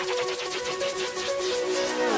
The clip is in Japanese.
うん。